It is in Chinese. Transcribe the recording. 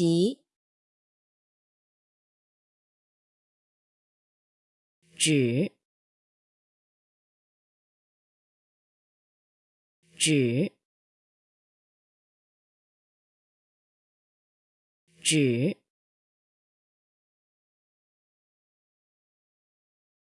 习，纸，纸，纸。